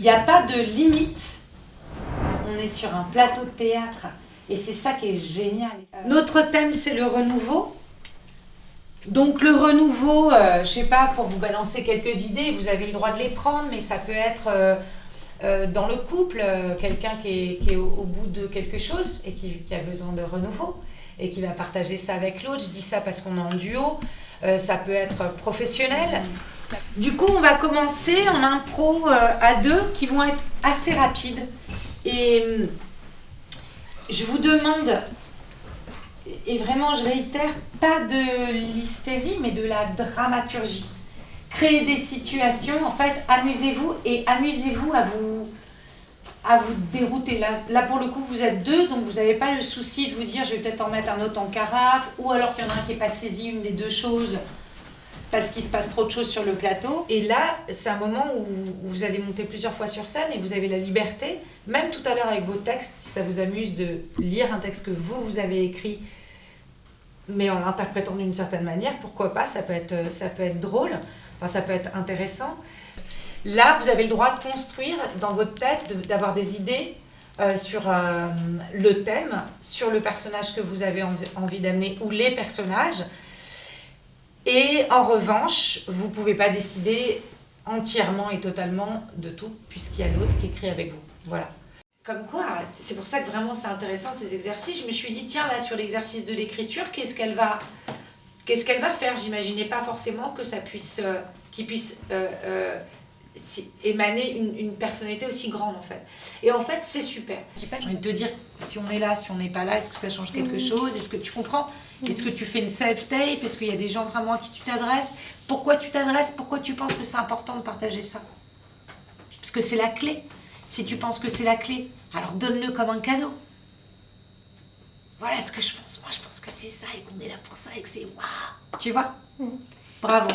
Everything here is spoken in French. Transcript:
Il n'y a pas de limite. On est sur un plateau de théâtre et c'est ça qui est génial. Notre thème, c'est le renouveau. Donc le renouveau, euh, je sais pas, pour vous balancer quelques idées, vous avez le droit de les prendre, mais ça peut être euh, euh, dans le couple, quelqu'un qui est, au, bout de quelque chose et qui, qui a besoin de renouveau et qui va partager ça avec l'autre. Je dis ça parce qu'on est en duo. Ça peut être professionnel. Du coup, on va commencer en impro euh, à deux qui vont être assez rapides. Et hum, je vous demande, et vraiment je réitère, pas de l'hystérie, mais de la dramaturgie. Créez des situations, en fait, amusez-vous et amusez-vous à vous, à vous dérouter. Là, là, pour le coup, vous êtes deux, donc vous n'avez pas le souci de vous dire je vais peut-être en mettre un autre en carafe, ou alors qu'il y en a un qui n'est pas saisi une des deux choses parce qu'il se passe trop de choses sur le plateau. Et là, c'est un moment où vous allez monter plusieurs fois sur scène et vous avez la liberté, même tout à l'heure avec vos textes, si ça vous amuse de lire un texte que vous, vous avez écrit, mais en l'interprétant d'une certaine manière, pourquoi pas, ça peut être, ça peut être drôle, enfin, ça peut être intéressant. Là, vous avez le droit de construire dans votre tête, d'avoir des idées euh, sur euh, le thème, sur le personnage que vous avez envie d'amener ou les personnages. Et en revanche, vous ne pouvez pas décider entièrement et totalement de tout, puisqu'il y a l'autre qui écrit avec vous. Voilà. Comme quoi, c'est pour ça que vraiment c'est intéressant ces exercices. Je me suis dit, tiens, là, sur l'exercice de l'écriture, qu'est-ce qu'elle va, qu'est-ce va faire? J'imaginais pas forcément que ça puisse, euh, qu'il puisse euh, euh, émaner une, une personnalité aussi grande, en fait. Et en fait, c'est super. J'ai pas envie de te dire si on est là, si on n'est pas là, est-ce que ça change quelque chose? Est-ce que tu comprends? Est-ce que tu fais une self-tape? Est-ce qu'il y a des gens vraiment à qui tu t'adresses? Pourquoi tu t'adresses? Pourquoi tu penses que c'est important de partager ça? Parce que c'est la clé. Si tu penses que c'est la clé, alors donne-le comme un cadeau. Voilà ce que je pense. Moi, je pense que c'est ça et qu'on est là pour ça et que c'est waouh. Tu vois? Bravo.